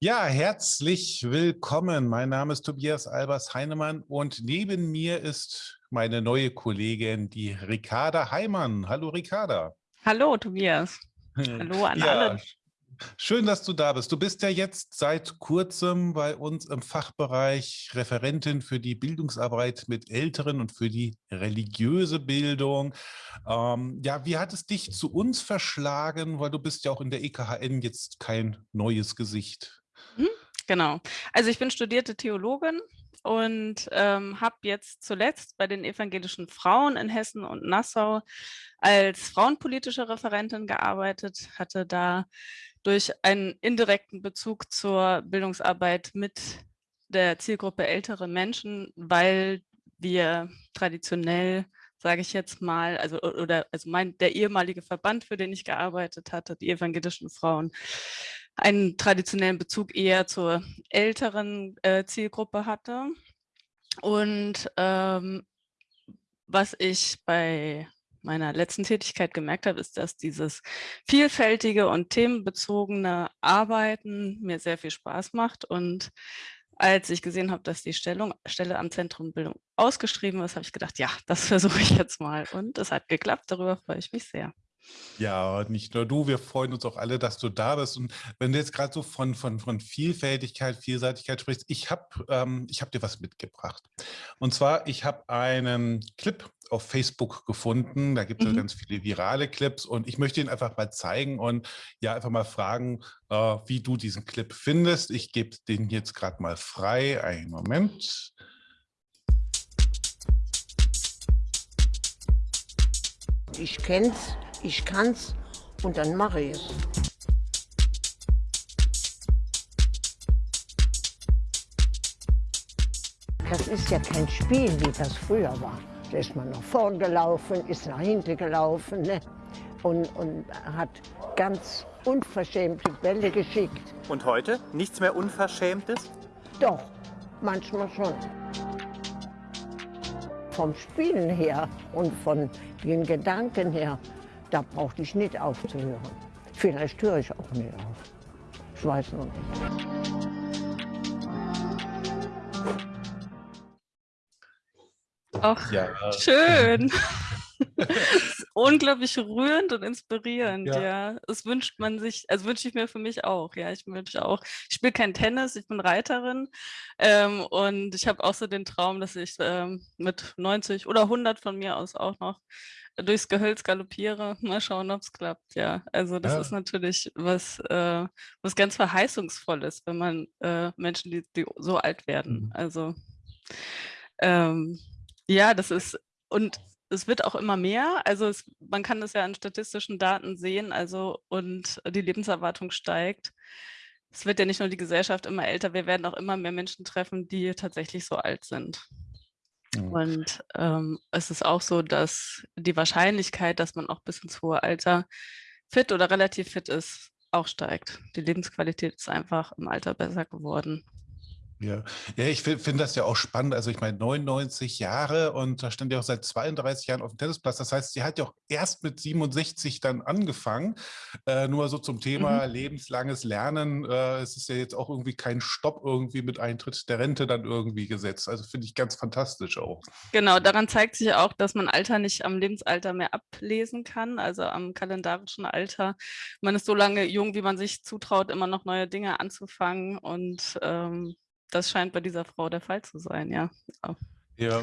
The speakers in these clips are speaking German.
Ja, herzlich willkommen. Mein Name ist Tobias Albers Heinemann und neben mir ist meine neue Kollegin, die Ricarda Heimann. Hallo Ricarda. Hallo Tobias. Hallo an ja, alle. Schön, dass du da bist. Du bist ja jetzt seit kurzem bei uns im Fachbereich Referentin für die Bildungsarbeit mit Älteren und für die religiöse Bildung. Ähm, ja, wie hat es dich zu uns verschlagen? Weil du bist ja auch in der EKHN jetzt kein neues Gesicht. Mhm, genau. Also ich bin studierte Theologin und ähm, habe jetzt zuletzt bei den evangelischen Frauen in Hessen und Nassau als frauenpolitische Referentin gearbeitet, hatte da durch einen indirekten Bezug zur Bildungsarbeit mit der Zielgruppe ältere Menschen, weil wir traditionell sage ich jetzt mal, also oder also mein der ehemalige Verband, für den ich gearbeitet hatte, die evangelischen Frauen, einen traditionellen Bezug eher zur älteren äh, Zielgruppe hatte. Und ähm, was ich bei meiner letzten Tätigkeit gemerkt habe, ist, dass dieses vielfältige und themenbezogene Arbeiten mir sehr viel Spaß macht. Und als ich gesehen habe, dass die Stellung, Stelle am Zentrum Bildung ausgeschrieben ist, habe ich gedacht, ja, das versuche ich jetzt mal. Und es hat geklappt, darüber freue ich mich sehr. Ja, nicht nur du, wir freuen uns auch alle, dass du da bist. Und wenn du jetzt gerade so von, von, von Vielfältigkeit, Vielseitigkeit sprichst, ich habe ähm, hab dir was mitgebracht. Und zwar, ich habe einen Clip auf Facebook gefunden. Da gibt es mhm. ganz viele virale Clips und ich möchte ihn einfach mal zeigen und ja, einfach mal fragen, äh, wie du diesen Clip findest. Ich gebe den jetzt gerade mal frei. Einen Moment. Ich kenn's ich kann's und dann mache ich es. Das ist ja kein Spiel, wie das früher war. Da ist man nach vorn gelaufen, ist nach hinten gelaufen ne? und, und hat ganz unverschämte Bälle geschickt. Und heute? Nichts mehr Unverschämtes? Doch, manchmal schon. Vom Spielen her und von den Gedanken her da brauchte ich nicht aufzuhören. Vielleicht höre ich auch nicht auf. Ich weiß noch nicht. Ach, ja. schön. unglaublich rührend und inspirierend, ja. ja. Das wünscht man sich, also wünsche ich mir für mich auch, ja. Ich wünsche auch, ich spiele kein Tennis, ich bin Reiterin ähm, und ich habe auch so den Traum, dass ich ähm, mit 90 oder 100 von mir aus auch noch durchs Gehölz galoppiere. Mal schauen, ob es klappt, ja. Also das ja. ist natürlich was, äh, was ganz verheißungsvolles, wenn man äh, Menschen, die, die, so alt werden. Mhm. Also ähm, ja, das ist, und es wird auch immer mehr. Also es, man kann das ja an statistischen Daten sehen, also und die Lebenserwartung steigt. Es wird ja nicht nur die Gesellschaft immer älter, wir werden auch immer mehr Menschen treffen, die tatsächlich so alt sind. Mhm. Und ähm, es ist auch so, dass die Wahrscheinlichkeit, dass man auch bis ins hohe Alter fit oder relativ fit ist, auch steigt. Die Lebensqualität ist einfach im Alter besser geworden. Ja, ja ich finde das ja auch spannend. Also ich meine, 99 Jahre und da stand ja auch seit 32 Jahren auf dem Tennisplatz. Das heißt, sie hat ja auch erst mit 67 dann angefangen. Äh, nur so zum Thema mhm. lebenslanges Lernen. Äh, es ist ja jetzt auch irgendwie kein Stopp irgendwie mit Eintritt der Rente dann irgendwie gesetzt. Also finde ich ganz fantastisch auch. Genau, daran zeigt sich auch, dass man Alter nicht am Lebensalter mehr ablesen kann, also am kalendarischen Alter. Man ist so lange jung, wie man sich zutraut, immer noch neue Dinge anzufangen und ähm, das scheint bei dieser Frau der Fall zu sein, ja. Ja.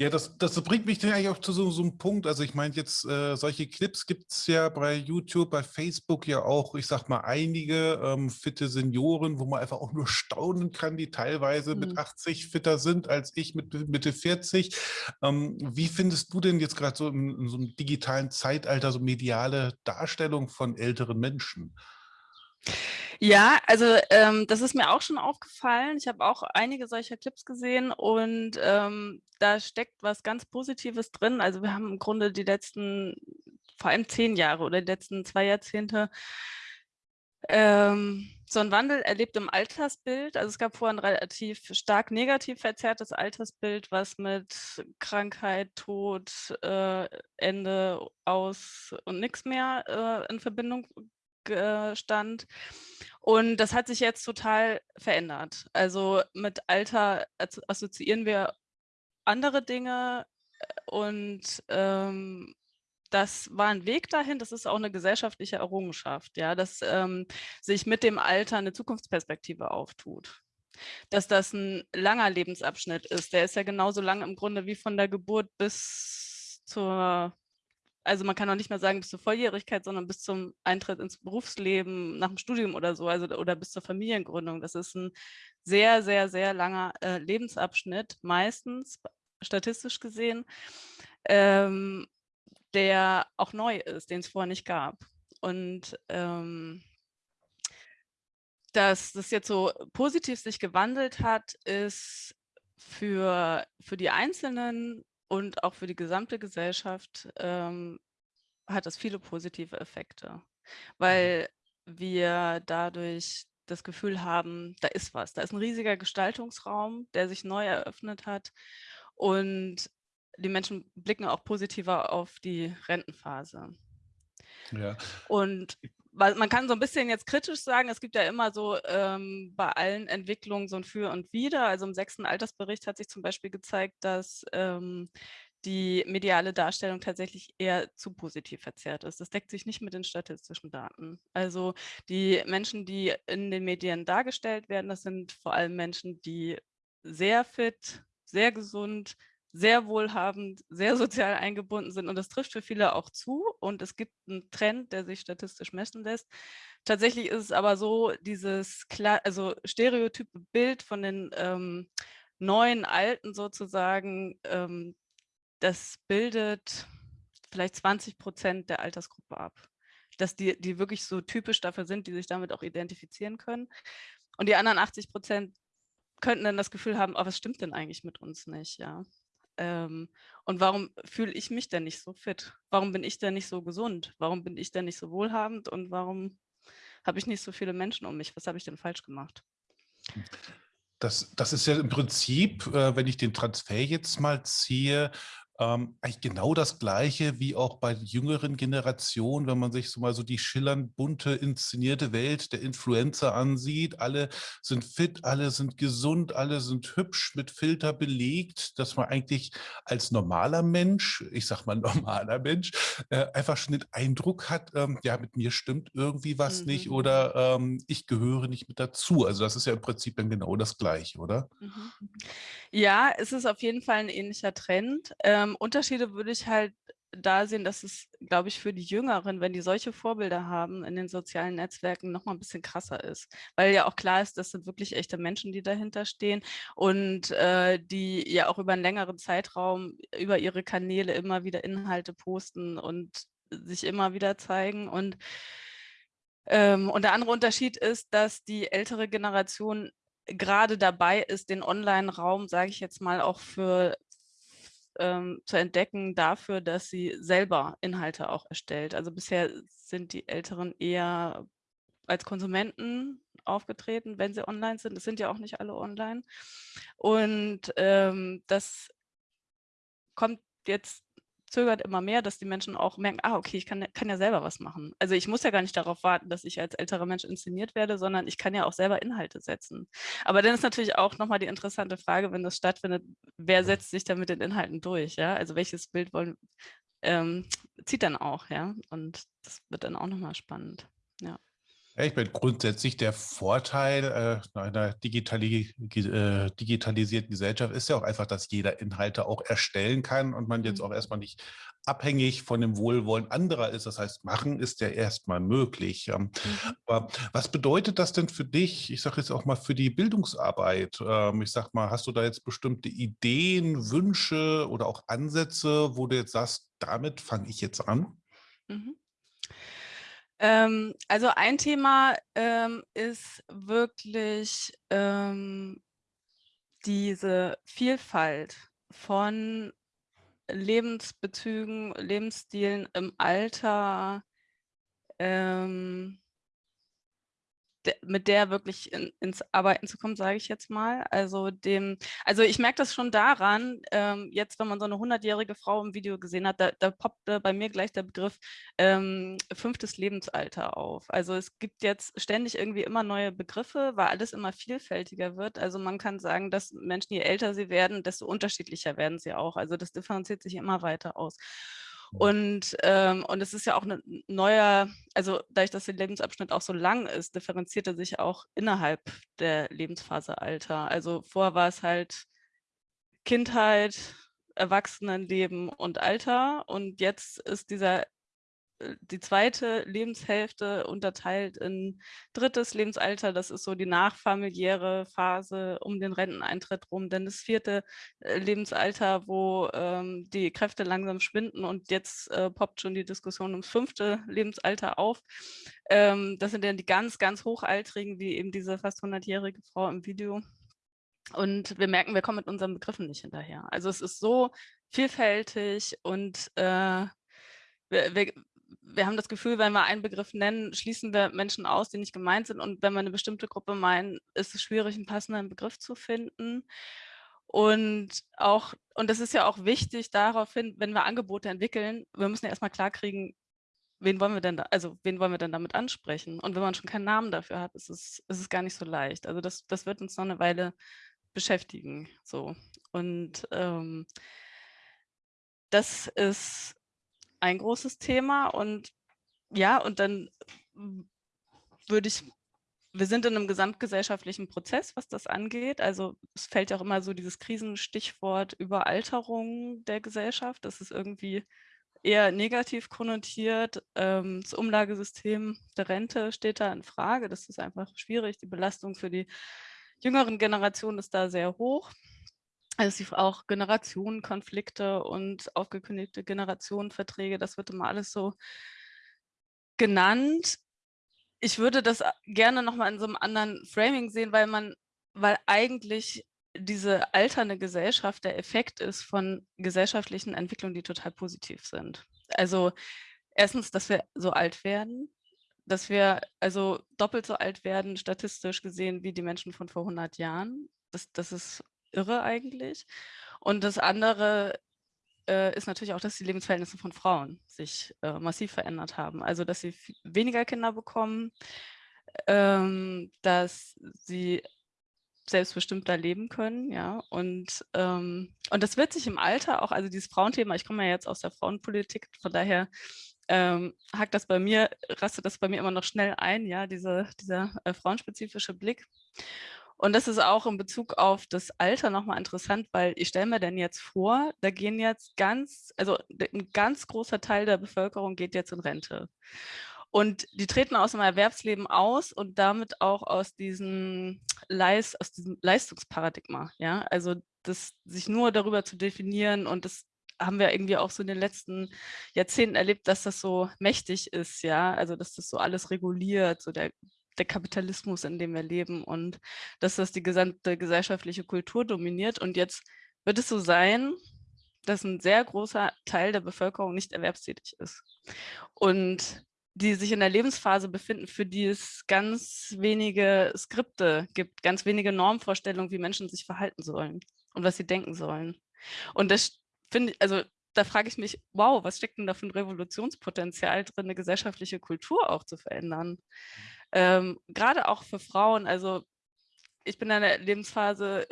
Ja, das, das bringt mich dann eigentlich auch zu so, so einem Punkt. Also ich meine jetzt, äh, solche Clips gibt es ja bei YouTube, bei Facebook ja auch, ich sag mal, einige ähm, fitte Senioren, wo man einfach auch nur staunen kann, die teilweise mhm. mit 80 fitter sind als ich mit Mitte 40. Ähm, wie findest du denn jetzt gerade so in, in so einem digitalen Zeitalter so mediale Darstellung von älteren Menschen? Ja, also ähm, das ist mir auch schon aufgefallen. Ich habe auch einige solcher Clips gesehen und ähm, da steckt was ganz Positives drin. Also wir haben im Grunde die letzten, vor allem zehn Jahre oder die letzten zwei Jahrzehnte ähm, so einen Wandel erlebt im Altersbild. Also es gab vorher ein relativ stark negativ verzerrtes Altersbild, was mit Krankheit, Tod, äh, Ende, Aus und nichts mehr äh, in Verbindung stand. Und das hat sich jetzt total verändert. Also mit Alter assoziieren wir andere Dinge und ähm, das war ein Weg dahin, das ist auch eine gesellschaftliche Errungenschaft, ja, dass ähm, sich mit dem Alter eine Zukunftsperspektive auftut. Dass das ein langer Lebensabschnitt ist, der ist ja genauso lang im Grunde wie von der Geburt bis zur, also man kann auch nicht mehr sagen bis zur Volljährigkeit, sondern bis zum Eintritt ins Berufsleben, nach dem Studium oder so, also oder bis zur Familiengründung. Das ist ein sehr, sehr, sehr langer äh, Lebensabschnitt, meistens statistisch gesehen. Ähm, der auch neu ist, den es vorher nicht gab. Und ähm, dass das jetzt so positiv sich gewandelt hat, ist für, für die Einzelnen und auch für die gesamte Gesellschaft ähm, hat das viele positive Effekte, mhm. weil wir dadurch das Gefühl haben, da ist was, da ist ein riesiger Gestaltungsraum, der sich neu eröffnet hat und die Menschen blicken auch positiver auf die Rentenphase. Ja. Und man kann so ein bisschen jetzt kritisch sagen, es gibt ja immer so ähm, bei allen Entwicklungen so ein Für und Wider. Also im sechsten Altersbericht hat sich zum Beispiel gezeigt, dass ähm, die mediale Darstellung tatsächlich eher zu positiv verzerrt ist. Das deckt sich nicht mit den statistischen Daten. Also die Menschen, die in den Medien dargestellt werden, das sind vor allem Menschen, die sehr fit, sehr gesund, sehr wohlhabend, sehr sozial eingebunden sind und das trifft für viele auch zu und es gibt einen Trend, der sich statistisch messen lässt. Tatsächlich ist es aber so, dieses klar, also stereotype Bild von den ähm, neuen Alten sozusagen, ähm, das bildet vielleicht 20 Prozent der Altersgruppe ab. Dass die, die wirklich so typisch dafür sind, die sich damit auch identifizieren können. Und die anderen 80 Prozent könnten dann das Gefühl haben, oh, was stimmt denn eigentlich mit uns nicht, ja. Ähm, und warum fühle ich mich denn nicht so fit? Warum bin ich denn nicht so gesund? Warum bin ich denn nicht so wohlhabend? Und warum habe ich nicht so viele Menschen um mich? Was habe ich denn falsch gemacht? Das, das ist ja im Prinzip, äh, wenn ich den Transfer jetzt mal ziehe, ähm, eigentlich genau das Gleiche wie auch bei jüngeren Generationen, wenn man sich so mal so die schillernd bunte, inszenierte Welt der Influencer ansieht. Alle sind fit, alle sind gesund, alle sind hübsch, mit Filter belegt, dass man eigentlich als normaler Mensch, ich sag mal normaler Mensch, äh, einfach schon den Eindruck hat, ähm, ja, mit mir stimmt irgendwie was mhm. nicht oder ähm, ich gehöre nicht mit dazu. Also das ist ja im Prinzip dann genau das Gleiche, oder? Mhm. Ja, es ist auf jeden Fall ein ähnlicher Trend. Ähm, Unterschiede würde ich halt da sehen, dass es, glaube ich, für die Jüngeren, wenn die solche Vorbilder haben in den sozialen Netzwerken, noch mal ein bisschen krasser ist. Weil ja auch klar ist, das sind wirklich echte Menschen, die dahinter stehen und äh, die ja auch über einen längeren Zeitraum über ihre Kanäle immer wieder Inhalte posten und sich immer wieder zeigen. Und, ähm, und der andere Unterschied ist, dass die ältere Generation gerade dabei ist, den Online-Raum, sage ich jetzt mal, auch für ähm, zu entdecken dafür, dass sie selber Inhalte auch erstellt. Also bisher sind die Älteren eher als Konsumenten aufgetreten, wenn sie online sind. Es sind ja auch nicht alle online. Und ähm, das kommt jetzt zögert immer mehr, dass die Menschen auch merken, ah, okay, ich kann, kann ja selber was machen. Also ich muss ja gar nicht darauf warten, dass ich als älterer Mensch inszeniert werde, sondern ich kann ja auch selber Inhalte setzen. Aber dann ist natürlich auch nochmal die interessante Frage, wenn das stattfindet, wer setzt sich da mit den Inhalten durch? Ja? Also welches Bild wollen, ähm, zieht dann auch, ja. Und das wird dann auch nochmal spannend. Ja. Ja, ich meine, grundsätzlich der Vorteil äh, einer digitali äh, digitalisierten Gesellschaft ist ja auch einfach, dass jeder Inhalte auch erstellen kann und man jetzt mhm. auch erstmal nicht abhängig von dem Wohlwollen anderer ist. Das heißt, machen ist ja erstmal möglich. Mhm. Aber was bedeutet das denn für dich, ich sage jetzt auch mal für die Bildungsarbeit? Ähm, ich sage mal, hast du da jetzt bestimmte Ideen, Wünsche oder auch Ansätze, wo du jetzt sagst, damit fange ich jetzt an? Mhm. Ähm, also ein Thema ähm, ist wirklich ähm, diese Vielfalt von Lebensbezügen, Lebensstilen im Alter ähm, mit der wirklich in, ins Arbeiten zu kommen, sage ich jetzt mal. Also dem, also ich merke das schon daran, ähm, jetzt, wenn man so eine 100-jährige Frau im Video gesehen hat, da, da poppte bei mir gleich der Begriff ähm, fünftes Lebensalter auf. Also es gibt jetzt ständig irgendwie immer neue Begriffe, weil alles immer vielfältiger wird. Also man kann sagen, dass Menschen, je älter sie werden, desto unterschiedlicher werden sie auch. Also das differenziert sich immer weiter aus. Und, ähm, und es ist ja auch ein neuer, also dadurch, dass der Lebensabschnitt auch so lang ist, differenziert er sich auch innerhalb der Lebensphase Alter. Also vorher war es halt Kindheit, Erwachsenenleben und Alter und jetzt ist dieser die zweite Lebenshälfte unterteilt in drittes Lebensalter, das ist so die nachfamiliäre Phase um den Renteneintritt rum, dann das vierte äh, Lebensalter, wo ähm, die Kräfte langsam schwinden und jetzt äh, poppt schon die Diskussion ums fünfte Lebensalter auf. Ähm, das sind dann die ganz, ganz hochaltrigen, wie eben diese fast 100-jährige Frau im Video. Und wir merken, wir kommen mit unseren Begriffen nicht hinterher. Also es ist so vielfältig und äh, wir, wir, wir haben das Gefühl, wenn wir einen Begriff nennen, schließen wir Menschen aus, die nicht gemeint sind. Und wenn wir eine bestimmte Gruppe meinen, ist es schwierig, einen passenden Begriff zu finden. Und auch, und das ist ja auch wichtig daraufhin, wenn wir Angebote entwickeln, wir müssen ja erstmal klarkriegen, wen wollen wir denn da, also wen wollen wir denn damit ansprechen? Und wenn man schon keinen Namen dafür hat, ist es, ist es gar nicht so leicht. Also das, das wird uns noch eine Weile beschäftigen. So. Und ähm, das ist ein großes Thema und ja, und dann würde ich, wir sind in einem gesamtgesellschaftlichen Prozess, was das angeht. Also es fällt ja auch immer so dieses Krisenstichwort Überalterung der Gesellschaft. Das ist irgendwie eher negativ konnotiert. Ähm, das Umlagesystem der Rente steht da in Frage. Das ist einfach schwierig. Die Belastung für die jüngeren Generationen ist da sehr hoch. Also auch Generationenkonflikte und aufgekündigte Generationenverträge, das wird immer alles so genannt. Ich würde das gerne nochmal in so einem anderen Framing sehen, weil man, weil eigentlich diese alternde Gesellschaft der Effekt ist von gesellschaftlichen Entwicklungen, die total positiv sind. Also erstens, dass wir so alt werden, dass wir also doppelt so alt werden, statistisch gesehen, wie die Menschen von vor 100 Jahren. Das, das ist irre eigentlich. Und das andere äh, ist natürlich auch, dass die Lebensverhältnisse von Frauen sich äh, massiv verändert haben. Also, dass sie weniger Kinder bekommen, ähm, dass sie selbstbestimmter leben können, ja, und, ähm, und das wird sich im Alter auch, also dieses Frauenthema, ich komme ja jetzt aus der Frauenpolitik, von daher ähm, hakt das bei mir, rastet das bei mir immer noch schnell ein, ja, diese, dieser äh, frauenspezifische Blick. Und das ist auch in Bezug auf das Alter nochmal interessant, weil ich stelle mir denn jetzt vor, da gehen jetzt ganz, also ein ganz großer Teil der Bevölkerung geht jetzt in Rente. Und die treten aus dem Erwerbsleben aus und damit auch aus diesem, Leist, aus diesem Leistungsparadigma. Ja? Also das sich nur darüber zu definieren und das haben wir irgendwie auch so in den letzten Jahrzehnten erlebt, dass das so mächtig ist, ja, also dass das so alles reguliert, so der der Kapitalismus, in dem wir leben und dass das die gesamte gesellschaftliche Kultur dominiert. Und jetzt wird es so sein, dass ein sehr großer Teil der Bevölkerung nicht erwerbstätig ist und die sich in der Lebensphase befinden, für die es ganz wenige Skripte gibt, ganz wenige Normvorstellungen, wie Menschen sich verhalten sollen und was sie denken sollen. Und das finde ich, also da frage ich mich, wow, was steckt denn da für ein Revolutionspotenzial drin, eine gesellschaftliche Kultur auch zu verändern? Ähm, Gerade auch für Frauen, also ich bin in der Lebensphase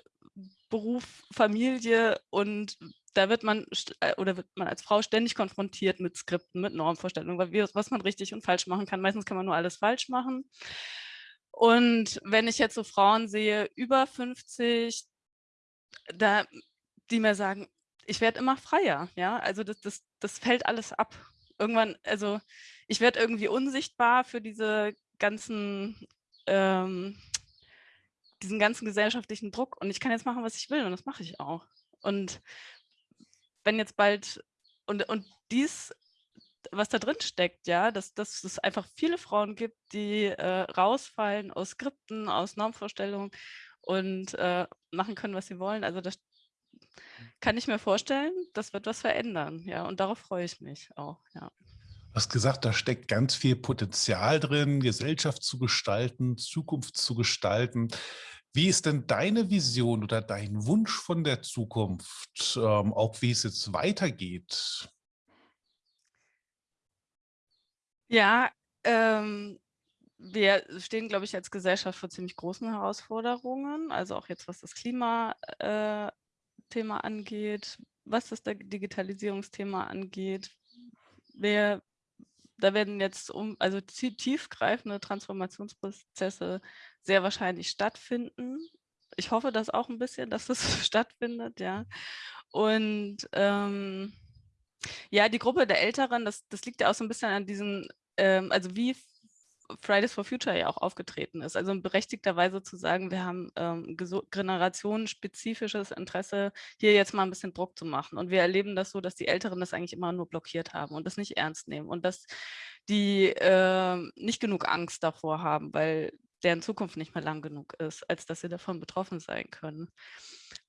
Beruf, Familie und da wird man äh, oder wird man als Frau ständig konfrontiert mit Skripten, mit Normvorstellungen, was man richtig und falsch machen kann. Meistens kann man nur alles falsch machen. Und wenn ich jetzt so Frauen sehe, über 50, da, die mir sagen, ich werde immer freier, ja, also das, das, das fällt alles ab. Irgendwann, also ich werde irgendwie unsichtbar für diese ganzen, ähm, diesen ganzen gesellschaftlichen Druck und ich kann jetzt machen, was ich will und das mache ich auch. Und wenn jetzt bald, und, und dies, was da drin steckt, ja, dass, dass es einfach viele Frauen gibt, die äh, rausfallen aus Skripten, aus Normvorstellungen und äh, machen können, was sie wollen. Also das kann ich mir vorstellen, das wird was verändern, ja, und darauf freue ich mich auch, ja. Hast gesagt, da steckt ganz viel Potenzial drin, Gesellschaft zu gestalten, Zukunft zu gestalten. Wie ist denn deine Vision oder dein Wunsch von der Zukunft, ähm, auch wie es jetzt weitergeht? Ja, ähm, wir stehen, glaube ich, als Gesellschaft vor ziemlich großen Herausforderungen, also auch jetzt, was das Klimathema äh, angeht, was das Digitalisierungsthema angeht. Wir, da werden jetzt um, also tiefgreifende Transformationsprozesse sehr wahrscheinlich stattfinden. Ich hoffe das auch ein bisschen, dass das stattfindet, ja. Und ähm, ja, die Gruppe der Älteren, das, das liegt ja auch so ein bisschen an diesen, ähm, also wie Fridays for Future ja auch aufgetreten ist. Also berechtigterweise zu sagen, wir haben ähm, generationenspezifisches Interesse, hier jetzt mal ein bisschen Druck zu machen. Und wir erleben das so, dass die Älteren das eigentlich immer nur blockiert haben und das nicht ernst nehmen und dass die äh, nicht genug Angst davor haben, weil deren Zukunft nicht mehr lang genug ist, als dass sie davon betroffen sein können.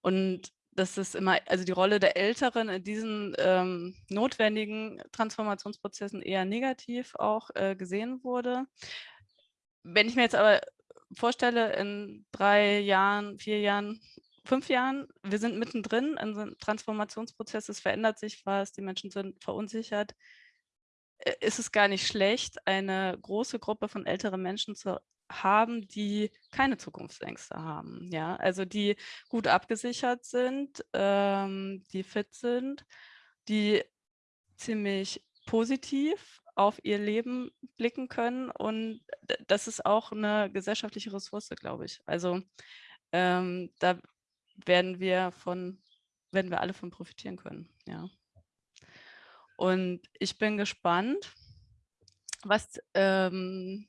Und dass es immer, also die Rolle der Älteren in diesen ähm, notwendigen Transformationsprozessen eher negativ auch äh, gesehen wurde. Wenn ich mir jetzt aber vorstelle, in drei Jahren, vier Jahren, fünf Jahren, wir sind mittendrin in so einem Transformationsprozess, es verändert sich was, die Menschen sind verunsichert, äh, ist es gar nicht schlecht, eine große Gruppe von älteren Menschen zu haben, die keine Zukunftsängste haben. Ja, also die gut abgesichert sind, ähm, die fit sind, die ziemlich positiv auf ihr Leben blicken können und das ist auch eine gesellschaftliche Ressource, glaube ich. Also ähm, da werden wir von, werden wir alle von profitieren können. Ja. Und ich bin gespannt, was ähm,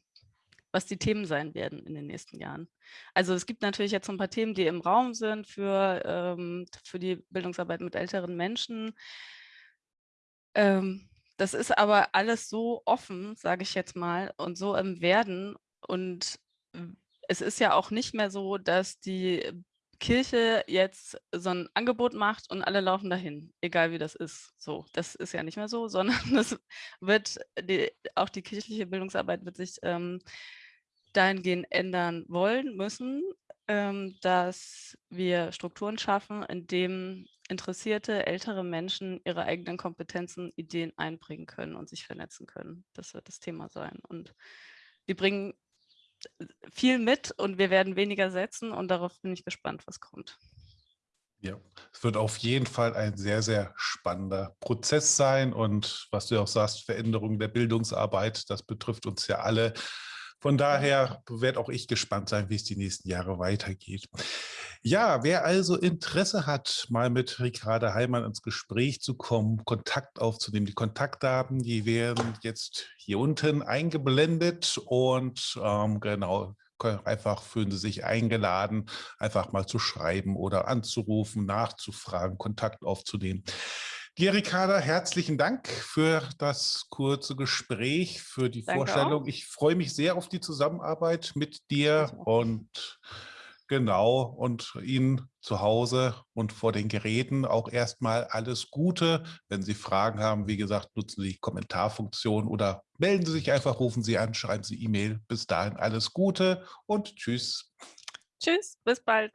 was die Themen sein werden in den nächsten Jahren. Also es gibt natürlich jetzt so ein paar Themen, die im Raum sind für, ähm, für die Bildungsarbeit mit älteren Menschen. Ähm, das ist aber alles so offen, sage ich jetzt mal, und so im Werden. Und es ist ja auch nicht mehr so, dass die Kirche jetzt so ein Angebot macht und alle laufen dahin, egal wie das ist. So, das ist ja nicht mehr so, sondern es wird die, auch die kirchliche Bildungsarbeit wird sich ähm, dahingehend ändern wollen, müssen, ähm, dass wir Strukturen schaffen, in denen interessierte ältere Menschen ihre eigenen Kompetenzen, Ideen einbringen können und sich vernetzen können. Das wird das Thema sein. Und die bringen äh, viel mit und wir werden weniger setzen und darauf bin ich gespannt, was kommt. Ja, es wird auf jeden Fall ein sehr, sehr spannender Prozess sein und was du auch sagst, Veränderung der Bildungsarbeit, das betrifft uns ja alle. Von daher werde auch ich gespannt sein, wie es die nächsten Jahre weitergeht. Ja, wer also Interesse hat, mal mit Ricarda Heimann ins Gespräch zu kommen, Kontakt aufzunehmen, die Kontaktdaten, die werden jetzt hier unten eingeblendet und ähm, genau, einfach fühlen Sie sich eingeladen, einfach mal zu schreiben oder anzurufen, nachzufragen, Kontakt aufzunehmen. Gerikada, herzlichen Dank für das kurze Gespräch, für die Danke Vorstellung. Auch. Ich freue mich sehr auf die Zusammenarbeit mit dir und genau und Ihnen zu Hause und vor den Geräten auch erstmal alles Gute. Wenn Sie Fragen haben, wie gesagt, nutzen Sie die Kommentarfunktion oder melden Sie sich einfach, rufen Sie an, schreiben Sie E-Mail. Bis dahin alles Gute und tschüss. Tschüss, bis bald.